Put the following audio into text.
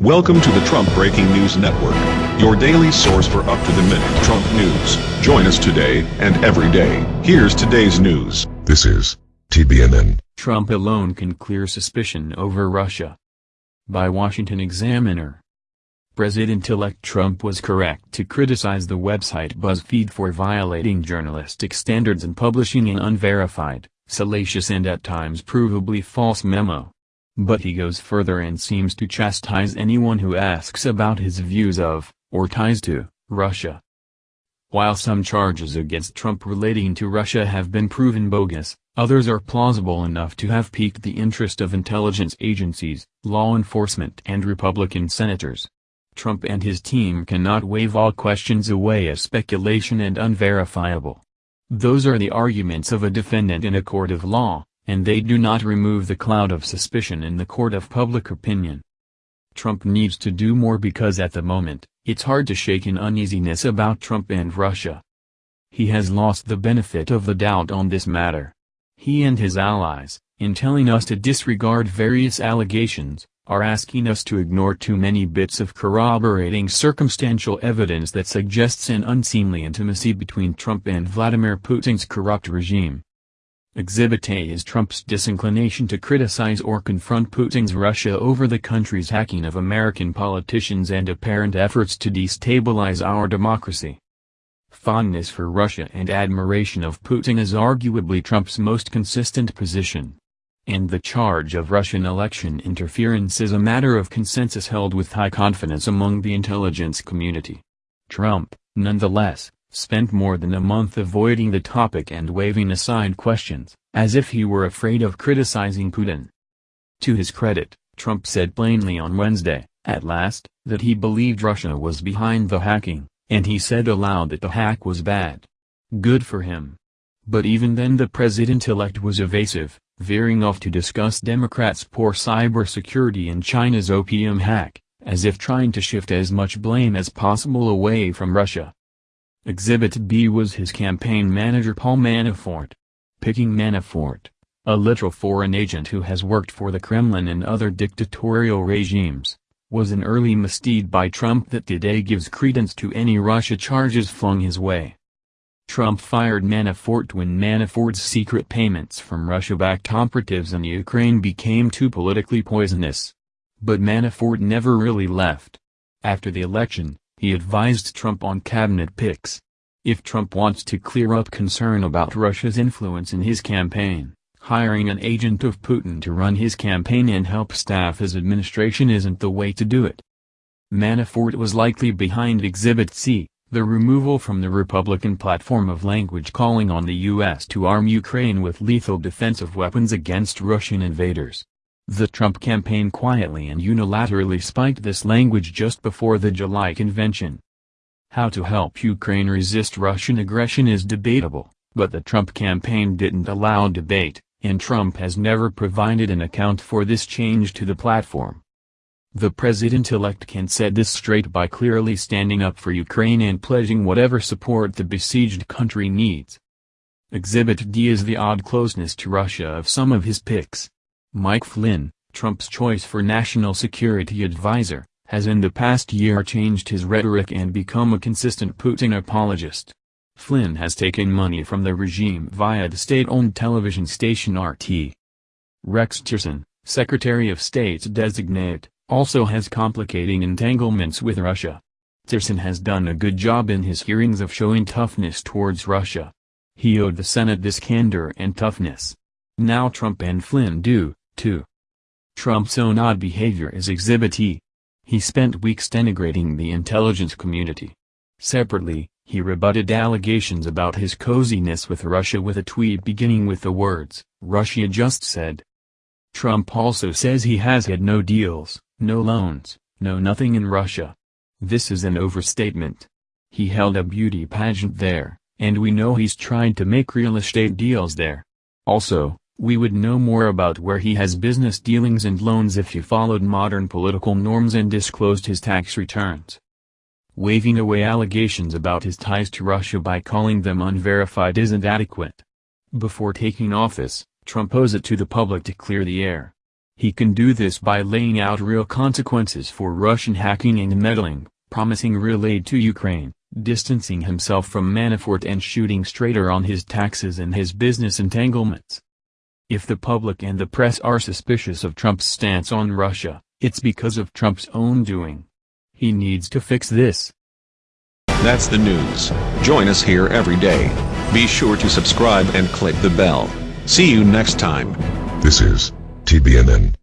Welcome to the Trump Breaking News Network, your daily source for up-to-the-minute Trump news. Join us today and every day. Here's today's news. This is TBNN. Trump alone can clear suspicion over Russia. By Washington Examiner. President-elect Trump was correct to criticize the website BuzzFeed for violating journalistic standards and publishing an unverified, salacious and at times provably false memo. But he goes further and seems to chastise anyone who asks about his views of, or ties to, Russia. While some charges against Trump relating to Russia have been proven bogus, others are plausible enough to have piqued the interest of intelligence agencies, law enforcement and Republican senators. Trump and his team cannot wave all questions away as speculation and unverifiable. Those are the arguments of a defendant in a court of law, and they do not remove the cloud of suspicion in the court of public opinion. Trump needs to do more because at the moment, it's hard to shake an uneasiness about Trump and Russia. He has lost the benefit of the doubt on this matter. He and his allies, in telling us to disregard various allegations, are asking us to ignore too many bits of corroborating circumstantial evidence that suggests an unseemly intimacy between Trump and Vladimir Putin's corrupt regime. Exhibit A is Trump's disinclination to criticize or confront Putin's Russia over the country's hacking of American politicians and apparent efforts to destabilize our democracy. Fondness for Russia and admiration of Putin is arguably Trump's most consistent position. And the charge of Russian election interference is a matter of consensus held with high confidence among the intelligence community. Trump, nonetheless, spent more than a month avoiding the topic and waving aside questions, as if he were afraid of criticizing Putin. To his credit, Trump said plainly on Wednesday, at last, that he believed Russia was behind the hacking, and he said aloud that the hack was bad. Good for him. But even then the president-elect was evasive, veering off to discuss Democrats' poor cybersecurity and China's OPM hack, as if trying to shift as much blame as possible away from Russia. Exhibit B was his campaign manager Paul Manafort. Picking Manafort, a literal foreign agent who has worked for the Kremlin and other dictatorial regimes, was an early misdeed by Trump that today gives credence to any Russia charges flung his way. Trump fired Manafort when Manafort's secret payments from Russia-backed operatives in Ukraine became too politically poisonous. But Manafort never really left. After the election, he advised Trump on cabinet picks. If Trump wants to clear up concern about Russia's influence in his campaign, hiring an agent of Putin to run his campaign and help staff his administration isn't the way to do it. Manafort was likely behind Exhibit C, the removal from the Republican platform of language calling on the U.S. to arm Ukraine with lethal defensive weapons against Russian invaders. The Trump campaign quietly and unilaterally spiked this language just before the July convention. How to help Ukraine resist Russian aggression is debatable, but the Trump campaign didn't allow debate, and Trump has never provided an account for this change to the platform. The president-elect can set this straight by clearly standing up for Ukraine and pledging whatever support the besieged country needs. Exhibit D is the odd closeness to Russia of some of his picks. Mike Flynn, Trump's choice for national security advisor, has in the past year changed his rhetoric and become a consistent Putin apologist. Flynn has taken money from the regime via the state-owned television station RT. Rex Tillerson, Secretary of State designate, also has complicating entanglements with Russia. Tillerson has done a good job in his hearings of showing toughness towards Russia. He owed the Senate this candor and toughness. Now Trump and Flynn do, too. Trump's own odd behavior is Exhibit E. He spent weeks denigrating the intelligence community. Separately, he rebutted allegations about his coziness with Russia with a tweet beginning with the words, Russia just said. Trump also says he has had no deals, no loans, no nothing in Russia. This is an overstatement. He held a beauty pageant there, and we know he's tried to make real estate deals there. Also, we would know more about where he has business dealings and loans if he followed modern political norms and disclosed his tax returns. Waving away allegations about his ties to Russia by calling them unverified isn't adequate. Before taking office, Trump owes it to the public to clear the air. He can do this by laying out real consequences for Russian hacking and meddling, promising real aid to Ukraine, distancing himself from Manafort and shooting straighter on his taxes and his business entanglements. If the public and the press are suspicious of Trump's stance on Russia, it's because of Trump's own doing. He needs to fix this. That's the news. Join us here every day. Be sure to subscribe and click the bell. See you next time. This is TBNN.